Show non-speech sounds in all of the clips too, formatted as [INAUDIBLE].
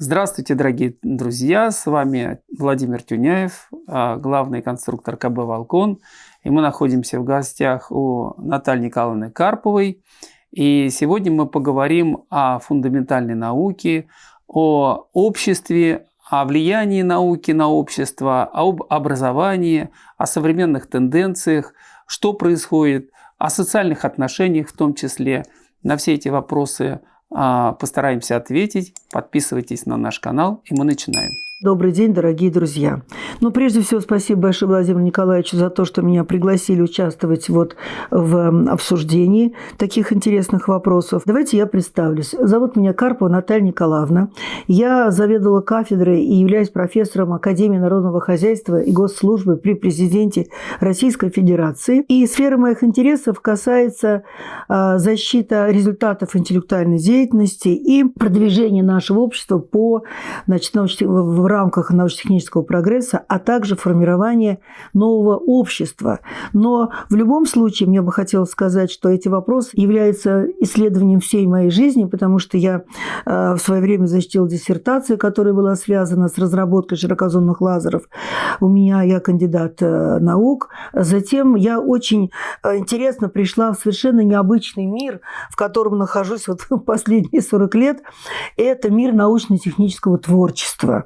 Здравствуйте, дорогие друзья! С вами Владимир Тюняев, а, главный конструктор КБ «Волкон». И мы находимся в гостях у Натальи Николаевны Карповой. И сегодня мы поговорим о фундаментальной науке, о обществе, о влиянии науки на общество, об образовании, о современных тенденциях, что происходит, о социальных отношениях в том числе. На все эти вопросы постараемся ответить. Подписывайтесь на наш канал, и мы начинаем. Добрый день, дорогие друзья. Ну, прежде всего, спасибо большое Владимиру Николаевичу за то, что меня пригласили участвовать вот в обсуждении таких интересных вопросов. Давайте я представлюсь. Зовут меня Карпова Наталья Николаевна. Я заведовала кафедрой и являюсь профессором Академии народного хозяйства и госслужбы при президенте Российской Федерации. И сфера моих интересов касается а, защиты результатов интеллектуальной деятельности и продвижения нашего общества по значит, научным рамках научно-технического прогресса, а также формирования нового общества. Но в любом случае мне бы хотелось сказать, что эти вопросы являются исследованием всей моей жизни, потому что я э, в свое время защитила диссертацию, которая была связана с разработкой широкозонных лазеров. У меня я кандидат э, наук. Затем я очень э, интересно пришла в совершенно необычный мир, в котором нахожусь вот [LAUGHS] последние 40 лет. Это мир научно-технического творчества.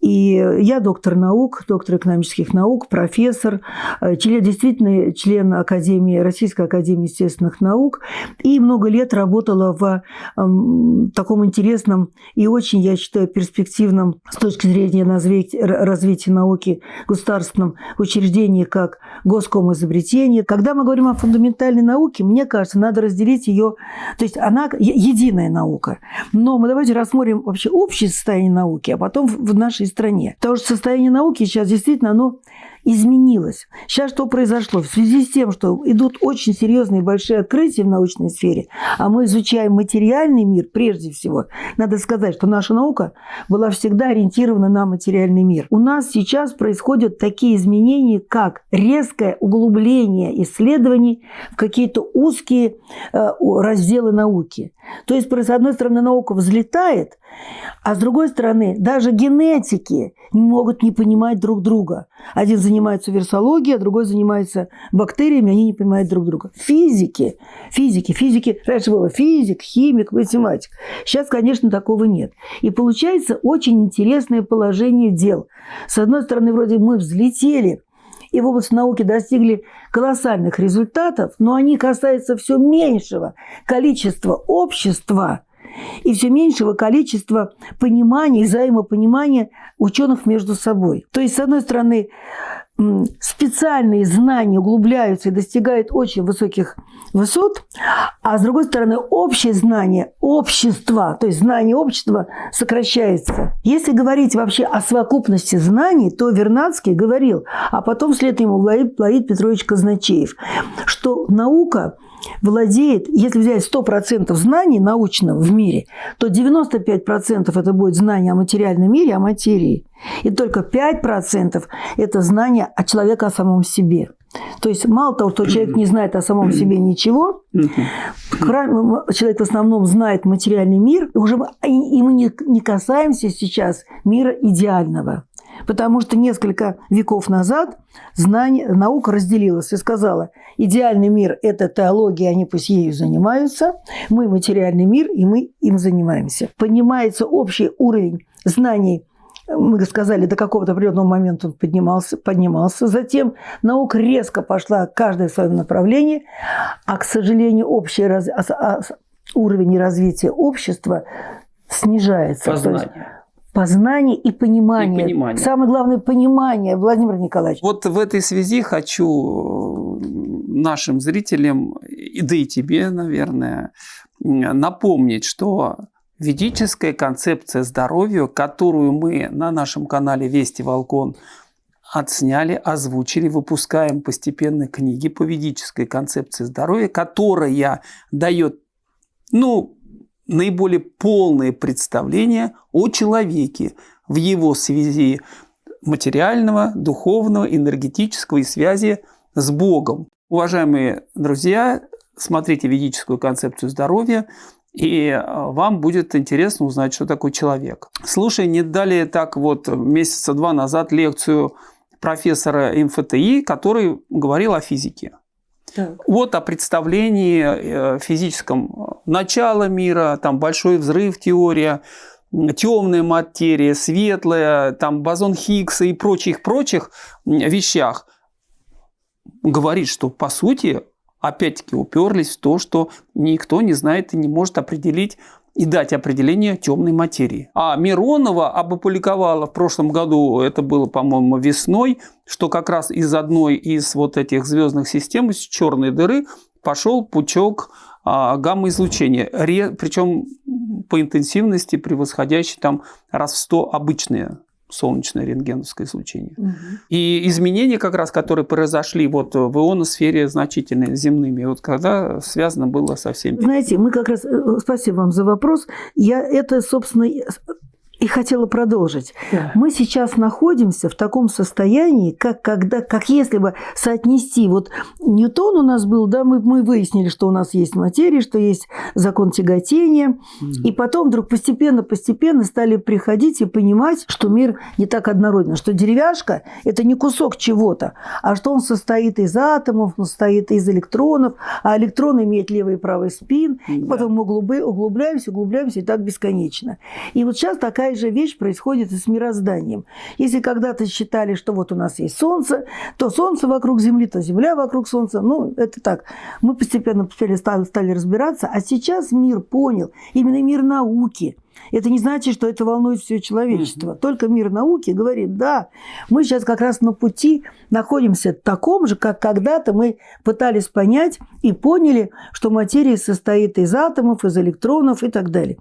И я доктор наук, доктор экономических наук, профессор, э, член, действительно член Академии, Российской Академии естественных наук. И много лет работала в э, таком интересном и очень, я считаю, перспективном с точки зрения развития науки государственном учреждении, как Госком изобретение. Когда мы говорим о фундаментальной науке, мне кажется, надо разделить ее, то есть она единая наука. Но мы давайте рассмотрим вообще общее состояние науки, а потом в наш нашей стране. Потому что состояние науки сейчас действительно оно изменилось. Сейчас что произошло? В связи с тем, что идут очень серьезные большие открытия в научной сфере, а мы изучаем материальный мир прежде всего, надо сказать, что наша наука была всегда ориентирована на материальный мир. У нас сейчас происходят такие изменения, как резкое углубление исследований в какие-то узкие э, разделы науки. То есть, с одной стороны, наука взлетает, а с другой стороны, даже генетики не могут не понимать друг друга. Один занимается вирусологией, а другой занимается бактериями, они не понимают друг друга. Физики, физики, физики, раньше было физик, химик, математик. Сейчас, конечно, такого нет. И получается очень интересное положение дел. С одной стороны, вроде мы взлетели, и в области науки достигли колоссальных результатов, но они касаются все меньшего количества общества – и все меньшего количества понимания и взаимопонимания ученых между собой. То есть, с одной стороны, специальные знания углубляются и достигают очень высоких высот, а с другой стороны, общее знание общества, то есть знание общества сокращается. Если говорить вообще о совокупности знаний, то Вернадский говорил, а потом вслед ему Лаид Петрович Казначеев, что наука владеет, если взять 100% знаний научного в мире, то 95% это будет знание о материальном мире, о материи. И только 5% это знание о человеке, о самом себе. То есть мало того, что человек не знает о самом себе ничего, человек в основном знает материальный мир, и, уже, и мы не касаемся сейчас мира идеального. Потому что несколько веков назад знание, наука разделилась и сказала, идеальный мир – это теология, они пусть ею занимаются, мы материальный мир, и мы им занимаемся. Понимается общий уровень знаний мы сказали, до какого-то определенного момента он поднимался, поднимался. Затем наука резко пошла каждое в своем направлении, а, к сожалению, общий раз... А, а, уровень развития общества снижается. Познание познание и понимание. и понимание. Самое главное – понимание, Владимир Николаевич. Вот в этой связи хочу нашим зрителям, да и тебе, наверное, напомнить, что ведическая концепция здоровья, которую мы на нашем канале Вести Волкон отсняли, озвучили, выпускаем постепенно книги по ведической концепции здоровья, которая дает, ну, наиболее полное представление о человеке в его связи материального, духовного, энергетического и связи с Богом. Уважаемые друзья, смотрите ведическую концепцию здоровья. и э, вам будет интересно узнать, что такое человек. Слушай, не дали так вот месяца два назад лекцию профессора МФТИ, который говорил о физике. Так. Вот о представлении э, физическом начала мира, там большой взрыв, теория, темная материя, светлая, там бозон Хиггса и прочих-прочих вещах, говорит, что по сути опять-таки уперлись в то, что никто не знает и не может определить и дать определение темной материи. А Миронова опубликовала в прошлом году, это было, по-моему, весной, что как раз из одной из вот этих звездных систем, из черной дыры, пошел пучок а, гамма-излучения, причем по интенсивности превосходящий там раз в 100 обычные солнечное рентгеновское излучение. Угу. И изменения, как раз, которые произошли вот в ионосфере значительные, земными, вот когда связано было со всеми. Знаете, мы как раз, э, спасибо вам за вопрос, я это, собственно, и хотела продолжить. Да. Мы сейчас находимся в таком состоянии, как, когда, как если бы соотнести, вот Ньютон у нас был, да, мы, мы выяснили, что у нас есть материя, что есть закон тяготения, mm и потом вдруг постепенно-постепенно стали приходить и понимать, что мир не так однороден, что деревяшка – это не кусок чего-то, а что он состоит из атомов, он состоит из электронов, а электрон имеет левый и правый спин, mm и потом мы углубляемся, углубляемся и так бесконечно. И вот сейчас такая такая же вещь происходит и с мирозданием. Если когда-то считали, что вот у нас есть Солнце, то Солнце вокруг Земли, то Земля вокруг Солнца, ну, это так. Мы постепенно, постепенно стали, стали разбираться, а сейчас мир понял, именно мир науки – это не значит, что это волнует все человечество. Только мир науки говорит, да, мы сейчас как раз на пути находимся таком же, как когда-то мы пытались понять и поняли, что материя состоит из атомов, из электронов и так далее.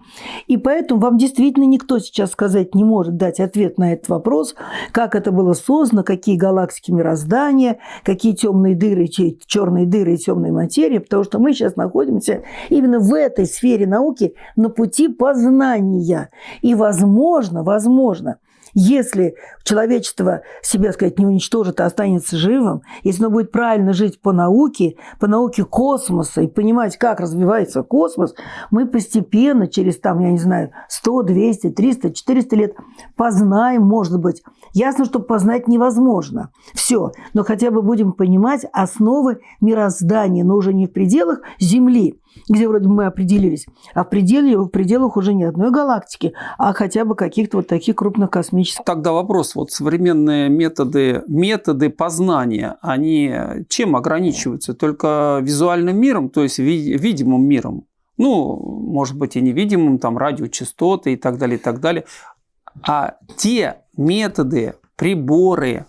И поэтому вам действительно никто сейчас сказать не может дать ответ на этот вопрос, как это было создано, какие галактики мироздания, какие темные дыры, черные дыры и темные материи, потому что мы сейчас находимся именно в этой сфере науки на пути познания. И возможно, возможно, если человечество себя, сказать, не уничтожит, а останется живым, если оно будет правильно жить по науке, по науке космоса и понимать, как развивается космос, мы постепенно через, там, я не знаю, 100, 200, 300, 400 лет познаем, может быть. Ясно, что познать невозможно. Все. Но хотя бы будем понимать основы мироздания, но уже не в пределах Земли, где вроде мы определились, а в, пределе, в пределах уже не одной галактики, а хотя бы каких-то вот таких крупных космических. Тогда вопрос, вот современные методы, методы познания, они чем ограничиваются? Только визуальным миром, то есть видимым миром? Ну, может быть, и невидимым, там, радиочастоты и так далее, и так далее. А те методы, приборы,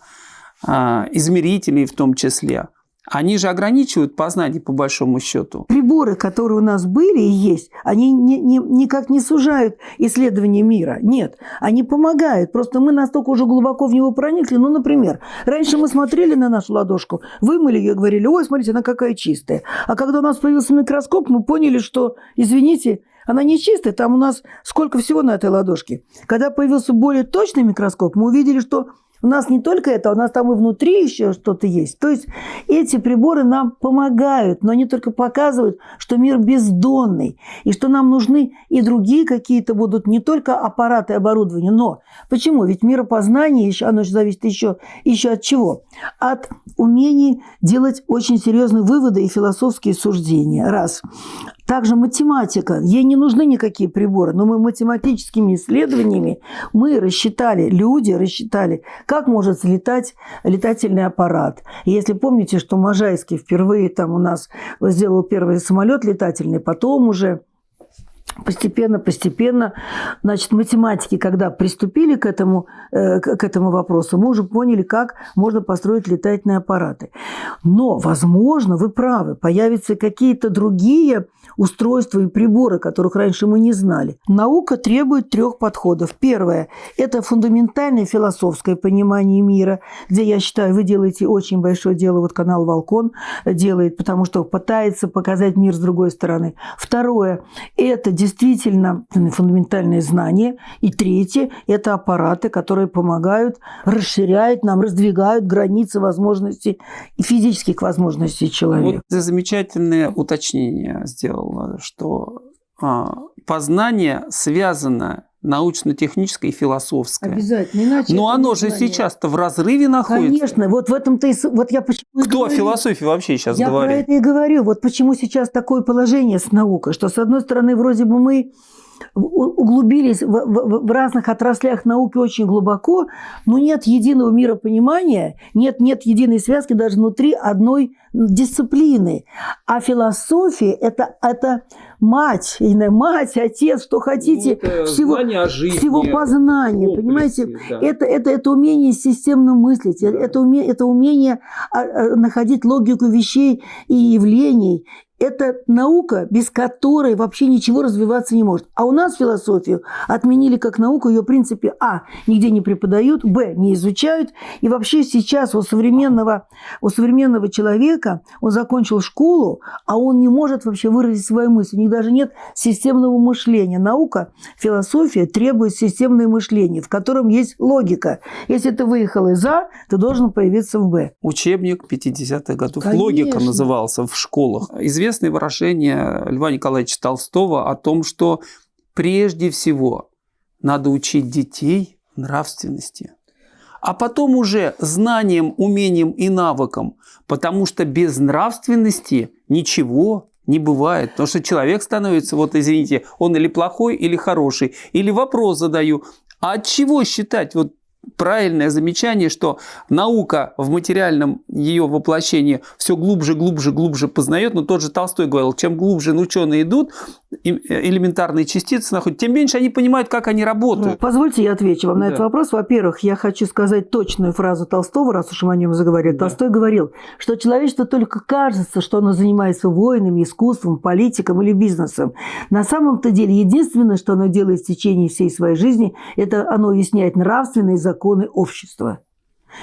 а, измерители в том числе – они же ограничивают познание по большому счету. Приборы, которые у нас были и есть, они не, не, никак не сужают исследование мира. Нет, они помогают. Просто мы настолько уже глубоко в него проникли. Ну, например, раньше мы смотрели на нашу ладошку, вымыли ее говорили, ой, смотрите, она какая чистая. А когда у нас появился микроскоп, мы поняли, что, извините, она не чистая, там у нас сколько всего на этой ладошке. Когда появился более точный микроскоп, мы увидели, что у нас не только это, у нас там и внутри еще что-то есть. То есть эти приборы нам помогают, но они только показывают, что мир бездонный, и что нам нужны и другие какие-то будут не только аппараты и оборудование, но почему? Ведь миропознание, еще, оно же зависит еще, еще от чего? От умений делать очень серьезные выводы и философские суждения. Раз. Также математика. Ей не нужны никакие приборы, но мы математическими исследованиями мы рассчитали, люди рассчитали, как может взлетать летательный аппарат. И если помните, что Можайский впервые там у нас сделал первый самолет летательный, потом уже постепенно, постепенно, значит, математики, когда приступили к этому, э, к этому вопросу, мы уже поняли, как можно построить летательные аппараты. Но, возможно, вы правы, появятся какие-то другие устройства и приборы, которых раньше мы не знали. Наука требует трех подходов. Первое – это фундаментальное философское понимание мира, где, я считаю, вы делаете очень большое дело, вот канал «Волкон» делает, потому что пытается показать мир с другой стороны. Второе – это действительно фундаментальные знания. И третье – это аппараты, которые помогают, расширяют нам, раздвигают границы возможностей и физических возможностей человека. Вот замечательное уточнение сделал, что а, познание связано научно-техническое и философское. Обязательно. Иначе Но оно же сейчас-то в разрыве находится. Конечно. Вот в этом-то и... Вот я почему Кто о философии вообще сейчас я говорит? Я про это и говорю. Вот почему сейчас такое положение с наукой, что, с одной стороны, вроде бы мы углубились в, в, в разных отраслях науки очень глубоко, но нет единого миропонимания, нет, нет единой связки даже внутри одной дисциплины. А философия это, – это мать, не мать, отец, что хотите, ну, всего, жизни, всего познания, комплексе, понимаете? Да. Это, это, это умение системно мыслить, да. это, умение, это умение а, а, находить логику вещей и явлений, это наука, без которой вообще ничего развиваться не может. А у нас философию отменили как науку, ее в принципе а. нигде не преподают, б. не изучают. И вообще сейчас у современного, у современного человека, он закончил школу, а он не может вообще выразить свою мысль. У них даже нет системного мышления. Наука, философия требует системное мышление, в котором есть логика. Если ты выехал из А, ты должен появиться в Б. Учебник 50-х годов. Конечно. Логика назывался в школах. Известно известное выражение Льва Николаевича Толстого о том, что прежде всего надо учить детей нравственности, а потом уже знанием, умением и навыком, потому что без нравственности ничего не бывает, потому что человек становится, вот извините, он или плохой, или хороший, или вопрос задаю, а от чего считать? Вот правильное замечание, что наука в материальном ее воплощении все глубже, глубже, глубже познает, но тот же Толстой говорил, чем глубже ученые идут, элементарные частицы находят, тем меньше они понимают, как они работают. Позвольте я отвечу вам на да. этот вопрос. Во-первых, я хочу сказать точную фразу Толстого, раз уж мы о нем заговорили. Да. Толстой говорил, что человечество только кажется, что оно занимается войнами, искусством, политиком или бизнесом. На самом-то деле единственное, что оно делает в течение всей своей жизни, это оно объясняет нравственные законы общества.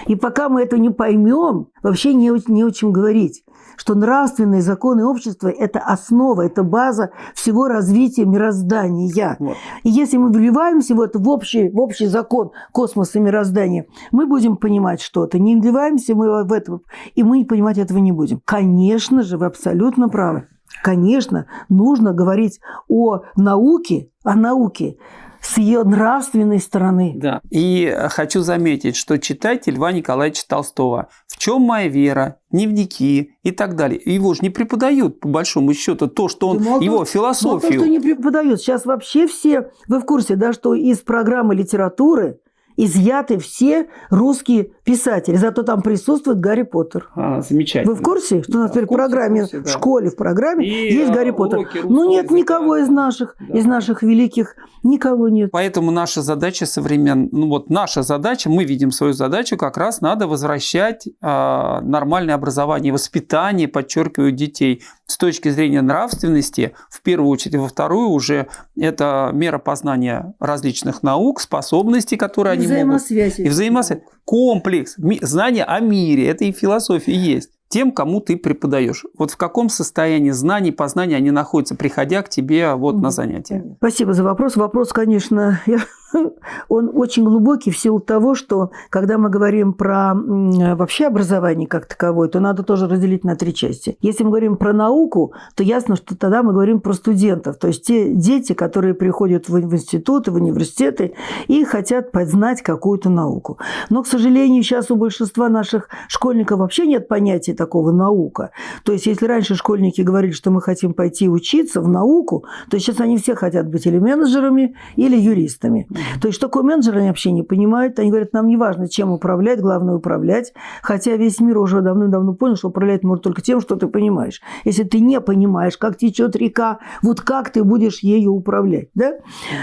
И пока мы это не поймем, вообще не, не о чем говорить что нравственные законы общества – это основа, это база всего развития мироздания. Вот. И если мы вливаемся в, это, в, общий, в общий закон космоса мироздания, мы будем понимать что-то. Не вливаемся мы в это, и мы понимать этого не будем. Конечно же, вы абсолютно правы. Конечно, нужно говорить о науке, о науке, с ее нравственной стороны. Да. И хочу заметить, что читайте Льва Николаевича Толстого. В чем моя вера? Дневники и так далее. Его же не преподают, по большому счету, то, что он, да, его философию. то, что не преподают. Сейчас вообще все, вы в курсе, да, что из программы литературы изъяты все русские писатели. Зато там присутствует Гарри Поттер. А, замечательно. Вы в курсе, что у нас теперь в программе, в, курсе, да. в школе, в программе и есть Гарри Поттер? Ну нет никого из наших, да. из наших великих, никого нет. Поэтому наша задача современная, ну вот наша задача, мы видим свою задачу, как раз надо возвращать э, нормальное образование, воспитание, подчеркиваю, детей с точки зрения нравственности, в первую очередь, во вторую уже это мера познания различных наук, способностей, которые они взаимосвязь. И взаимосвязь. Комплекс. Знание о мире. Это и философия есть. Тем, кому ты преподаешь. Вот в каком состоянии знаний, познания они находятся, приходя к тебе вот на занятия. Спасибо за вопрос. Вопрос, конечно, я [LAUGHS] он очень глубокий в силу того, что когда мы говорим про вообще образование как таковое, то надо тоже разделить на три части. Если мы говорим про науку, то ясно, что тогда мы говорим про студентов, то есть те дети, которые приходят в институты, в университеты и хотят познать какую-то науку. Но, к сожалению, сейчас у большинства наших школьников вообще нет понятия такого наука. То есть, если раньше школьники говорили, что мы хотим пойти учиться в науку, то сейчас они все хотят быть или менеджерами, или юристами. То есть, такое менеджер, они вообще не понимают. Они говорят, нам не важно, чем управлять, главное управлять. Хотя весь мир уже давно-давно понял, что управлять можно только тем, что ты понимаешь. Если ты не понимаешь, как течет река, вот как ты будешь ею управлять. Да?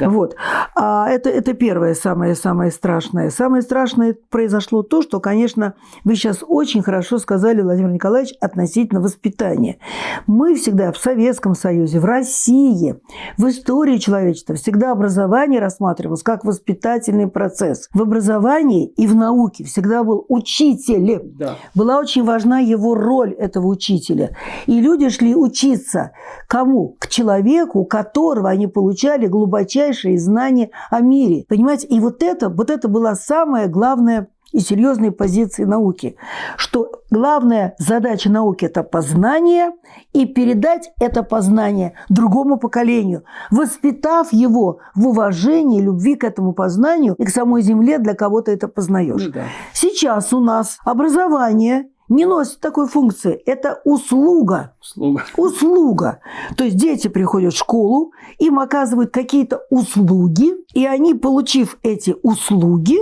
да. Вот. А это, это первое, самое-самое страшное. Самое страшное произошло то, что, конечно, вы сейчас очень хорошо сказали, Владимир Николаевич, относительно воспитания. Мы всегда в Советском Союзе, в России, в истории человечества всегда образование рассматривалось как воспитательный процесс. В образовании и в науке всегда был учитель. Да. Была очень важна его роль этого учителя. И люди шли учиться кому? К человеку, у которого они получали глубочайшие знания о мире. Понимаете? И вот это, вот это была самая главная и серьезные позиции науки, что главная задача науки – это познание и передать это познание другому поколению, воспитав его в уважении, любви к этому познанию и к самой земле, для кого то это познаешь. Ну, да. Сейчас у нас образование не носит такой функции. Это услуга. Услуга. Услуга. То есть дети приходят в школу, им оказывают какие-то услуги, и они, получив эти услуги,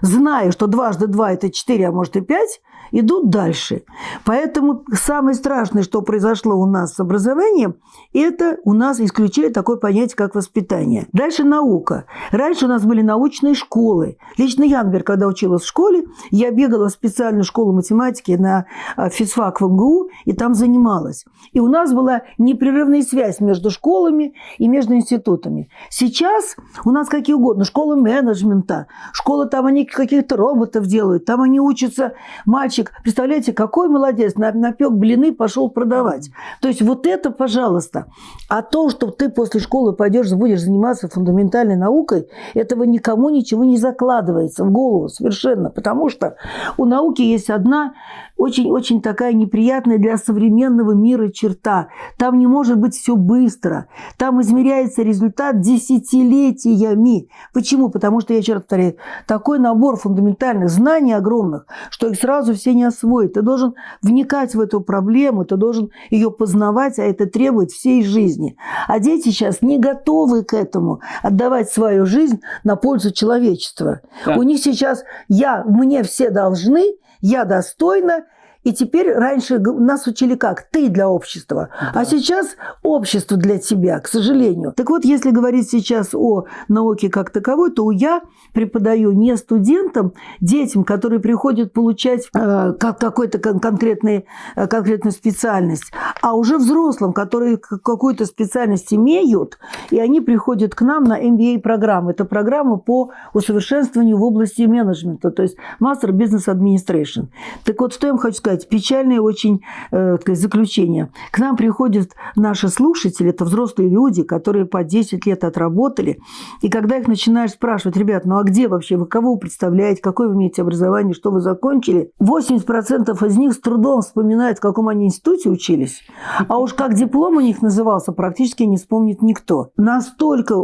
зная, что дважды два – это четыре, а может и пять, идут дальше. Поэтому самое страшное, что произошло у нас с образованием, это у нас исключили такое понятие, как воспитание. Дальше наука. Раньше у нас были научные школы. Лично я, например, когда училась в школе, я бегала в специальную школу математики на а, физфак в МГУ, и там занималась. И у нас была непрерывная связь между школами и между институтами. Сейчас у нас какие угодно. Школа менеджмента, школа там они каких-то роботов делают, там они учатся мальчики мальчик, представляете, какой молодец, напек блины, пошел продавать. То есть вот это, пожалуйста. А то, что ты после школы пойдешь, будешь заниматься фундаментальной наукой, этого никому ничего не закладывается в голову совершенно. Потому что у науки есть одна очень-очень такая неприятная для современного мира черта. Там не может быть все быстро. Там измеряется результат десятилетиями. Почему? Потому что, я еще раз повторяю, такой набор фундаментальных знаний огромных, что их сразу все не освоить. Ты должен вникать в эту проблему, ты должен ее познавать, а это требует всей жизни. А дети сейчас не готовы к этому, отдавать свою жизнь на пользу человечества. Да. У них сейчас «я», «мне все должны», я достойна, и теперь раньше нас учили как? Ты для общества. А да. А сейчас общество для тебя, к сожалению. Так вот, если говорить сейчас о науке как таковой, то я преподаю не студентам, детям, которые приходят получать э, какой-то конкретный, э, конкретную специальность, а уже взрослым, которые какую-то специальность имеют, и они приходят к нам на MBA-программу. Это программа по усовершенствованию в области менеджмента, то есть Master Business Administration. Так вот, что я вам хочу сказать сказать, печальное очень э, заключение. К нам приходят наши слушатели, это взрослые люди, которые по 10 лет отработали. И когда их начинаешь спрашивать, ребят, ну а где вообще, вы кого вы представляете, какое вы имеете образование, что вы закончили, 80% из них с трудом вспоминают, в каком они институте учились. А уж как диплом у них назывался, практически не вспомнит никто. Настолько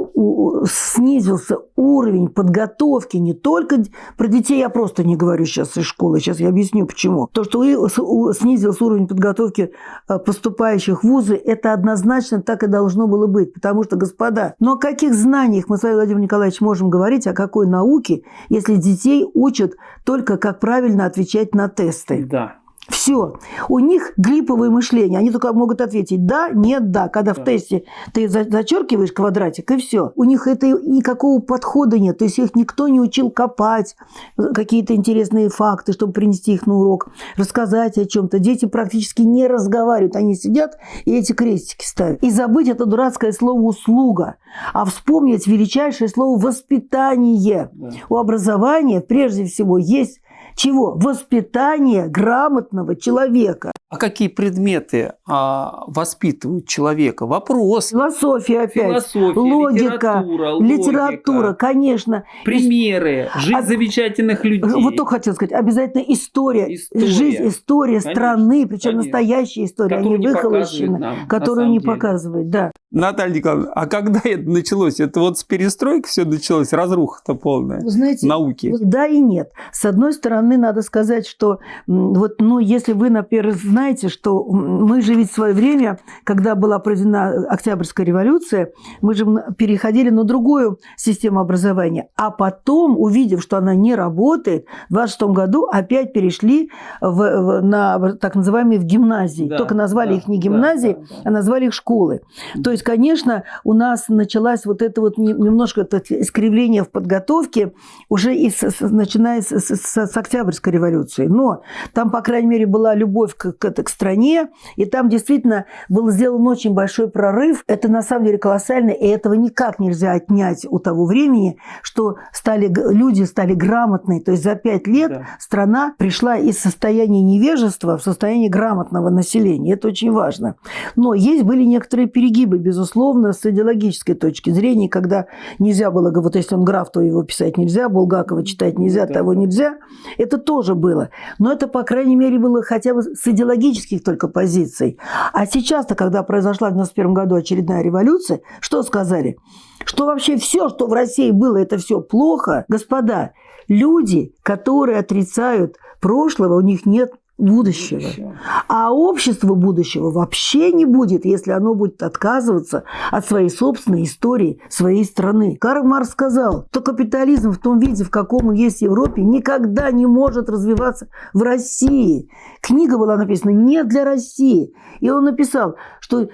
снизился уровень подготовки не только... Про детей я просто не говорю сейчас из школы, сейчас я объясню почему. То, что снизился уровень подготовки э, поступающих в вузы, это однозначно так и должно было быть. Потому что, господа, но ну о каких знаниях мы с вами, Владимир Николаевич, можем говорить, о какой науке, если детей учат только как правильно отвечать на тесты? Да. Все. У них глиповое мышление. Они только могут ответить да, нет, да. Когда да. в тесте ты зачеркиваешь квадратик, и все. У них это никакого подхода нет. То есть их никто не учил копать какие-то интересные факты, чтобы принести их на урок, рассказать о чем-то. Дети практически не разговаривают. Они сидят и эти крестики ставят. И забыть это дурацкое слово «услуга», а вспомнить величайшее слово «воспитание». Да. У образования прежде всего есть чего? Воспитание грамотного человека. А какие предметы а, воспитывают человека? Вопрос. Философия опять. Философия, логика, литература, литература, конечно. Примеры, жизнь а, замечательных людей. Вот только хотел сказать, обязательно история, история. жизнь, история конечно, страны, причем конечно. настоящая история, которую не выхолощена, которую не деле. показывает, да. Наталья Николаевна, а когда [LAUGHS] это началось? Это вот с перестройки все началось, разруха-то полная Вы знаете, науки? Да и нет. С одной стороны, надо сказать, что вот, ну, если вы, например, знаете, что мы же ведь в свое время, когда была проведена Октябрьская революция, мы же переходили на другую систему образования, а потом, увидев, что она не работает, в 26 году опять перешли в, в, на так называемые в гимназии. Да, Только назвали да, их не гимназии, да, да, да. а назвали их школы. То есть конечно, у нас началось вот это вот немножко это искривление в подготовке уже и с, с, начиная с, с, с Октябрьской революции. Но там, по крайней мере, была любовь к, к, к стране, и там действительно был сделан очень большой прорыв. Это на самом деле колоссально, и этого никак нельзя отнять у того времени, что стали, люди стали грамотные. То есть за пять лет да. страна пришла из состояния невежества в состояние грамотного населения. Это очень важно. Но есть были некоторые перегибы, безусловно, с идеологической точки зрения, когда нельзя было, вот если он граф, то его писать нельзя, Булгакова читать нельзя, да. того нельзя. Это тоже было. Но это, по крайней мере, было хотя бы с идеологических только позиций. А сейчас-то, когда произошла в 91 году очередная революция, что сказали? Что вообще все, что в России было, это все плохо. Господа, люди, которые отрицают прошлого, у них нет будущего. будущего. А общество будущего вообще не будет, если оно будет отказываться от своей собственной истории, своей страны. Карл Маркс сказал, что капитализм в том виде, в каком он есть в Европе, никогда не может развиваться в России. Книга была написана не для России. И он написал, что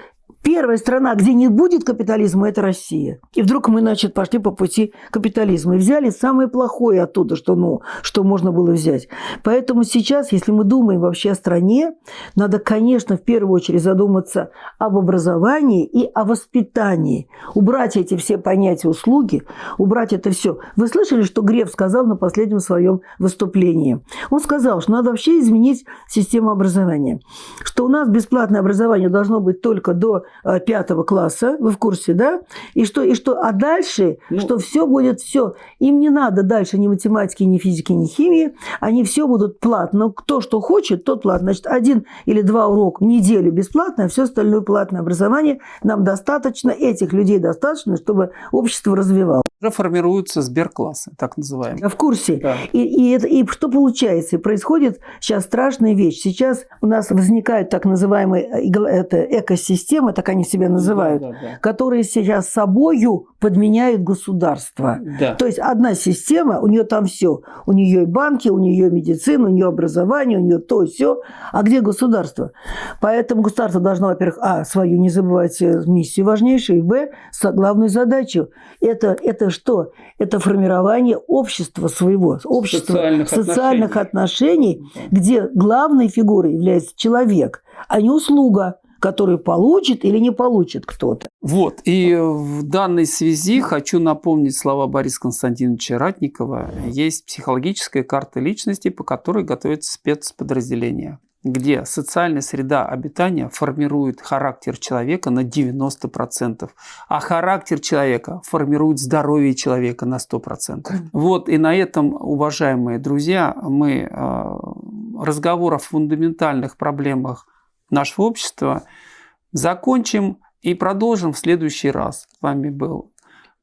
Первая страна, где не будет капитализма, это Россия. И вдруг мы, значит, пошли по пути капитализма и взяли самое плохое оттуда, что, ну, что можно было взять. Поэтому сейчас, если мы думаем вообще о стране, надо, конечно, в первую очередь задуматься об образовании и о воспитании. Убрать эти все понятия услуги, убрать это все. Вы слышали, что Греф сказал на последнем своем выступлении? Он сказал, что надо вообще изменить систему образования. Что у нас бесплатное образование должно быть только до пятого класса, вы в курсе, да? И что, и что, а дальше, ну, что все будет все. Им не надо дальше ни математики, ни физики, ни химии. Они все будут платно. Кто что хочет, тот платно. Значит, один или два урока в неделю бесплатно, а все остальное платное образование. Нам достаточно, этих людей достаточно, чтобы общество развивалось. Уже формируются сберклассы, так называемые. Я в курсе. Да. И, и, это, и что получается? Происходит сейчас страшная вещь. Сейчас у нас возникает так называемая э, это, экосистема, так они себя называют, да, да, да. которые сейчас собою подменяют государство. Да. То есть одна система, у нее там все. У нее и банки, у нее медицина, у нее образование, у нее то, все. А где государство? Поэтому государство должно, во-первых, а, свою не забывать э, миссию важнейшую, и, б, главную задачу. Это, это что? Это формирование общества своего, общества социальных, социальных отношений, отношений где главной фигурой является человек, а не услуга которую получит или не получит кто-то. Вот, и в данной связи хочу напомнить слова Бориса Константиновича Ратникова. Есть психологическая карта личности, по которой готовится спецподразделение где социальная среда обитания формирует характер человека на 90%, а характер человека формирует здоровье человека на 100%. Вот, и на этом, уважаемые друзья, мы э, разговор о фундаментальных проблемах нашего общества закончим и продолжим в следующий раз. С вами был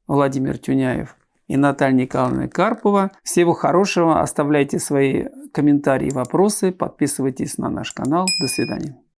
Владимир Тюняев и Наталья Николаевна Карпова. Всего хорошего. Оставляйте свои комментарии вопросы. Подписывайтесь на наш канал. До свидания.